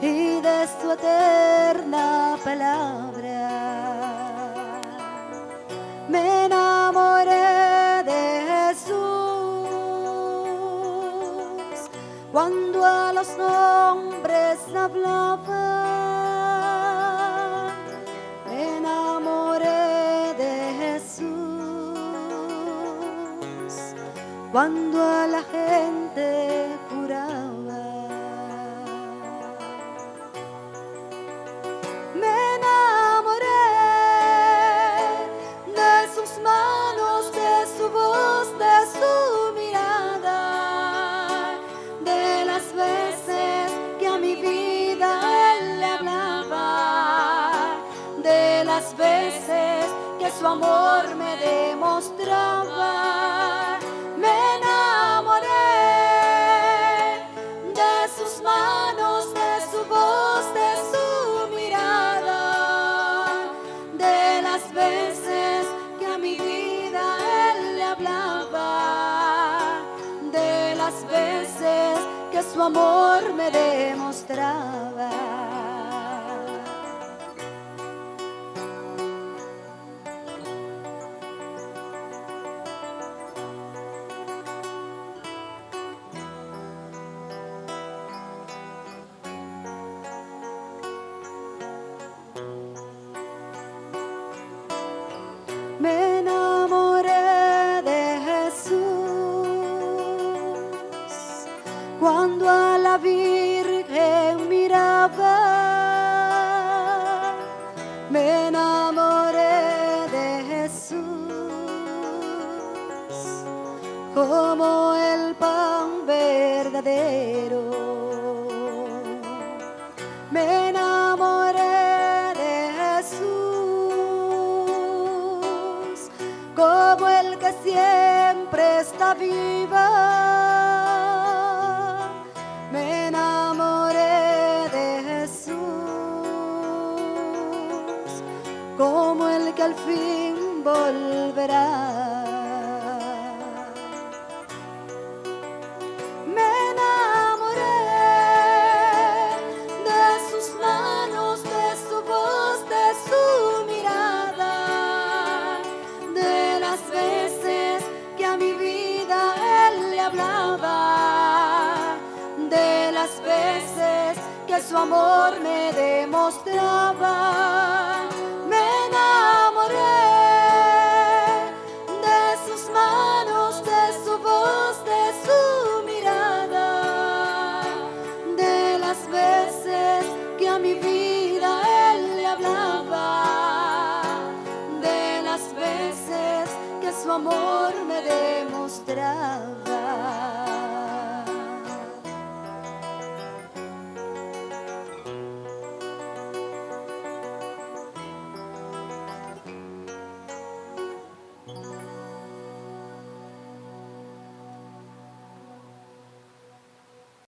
y de su eterna palabra. Me enamoré de Jesús cuando a los hombres hablaba. Me enamoré de Jesús cuando a la gente curaba. Su amor me demostraba. Me enamoré de sus manos, de su voz, de su mirada, de las veces que a mi vida él le hablaba, de las veces que su amor me demostraba. Virgen miraba. Me enamoré de Jesús como el pan verdadero. Me enamoré de Jesús como el que siempre está viva. Que al fin volverá. Me enamoré de sus manos, de su voz, de su mirada, de las veces que a mi vida él le hablaba, de las veces que su amor me demostraba. las veces que su amor me demostraba.